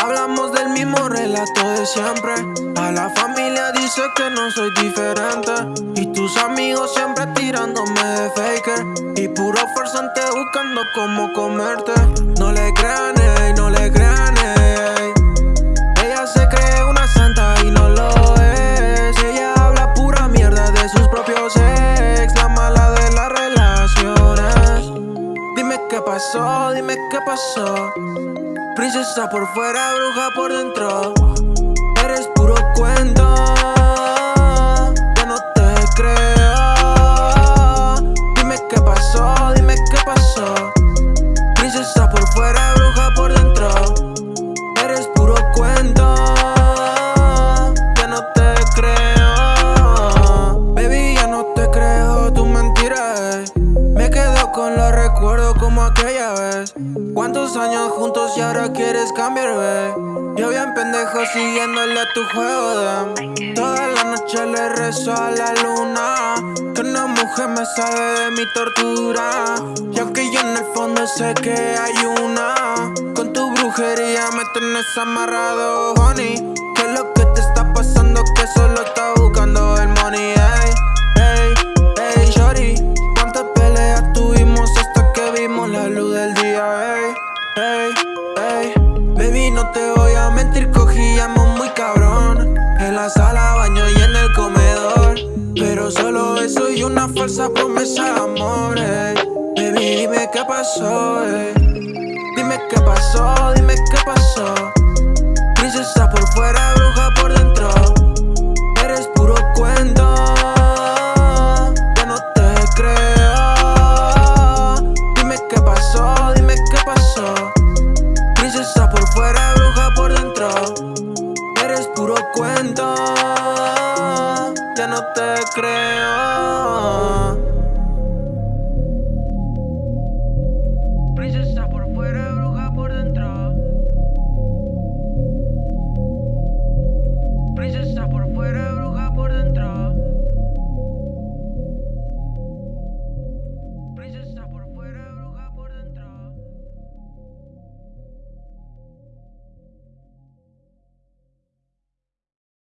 Hablamos del mismo relato de siempre. A la familia dice que no soy diferente. Y tus amigos siempre tirándome de faker. Y puro farsante buscando cómo comerte. No le crean, ey, no le crean, dime qué pasó. Princesa por fuera, bruja por dentro. Eres puro cuento aquella vez. ¿Cuántos años juntos y ahora quieres cambiar, ve? Yo bien pendejo siguiéndole a tu juego, de Toda la noche le rezo a la luna Que una mujer me sabe de mi tortura. Y aunque yo en el fondo sé que hay una. Con tu brujería me tenés amarrado, honey Baby, no te voy a mentir, cogíamos muy cabrón. En la sala, baño y en el comedor. Pero solo eso y una falsa promesa de amor, ey. Baby, dime qué pasó, ey. Dime qué pasó, dime qué pasó cuento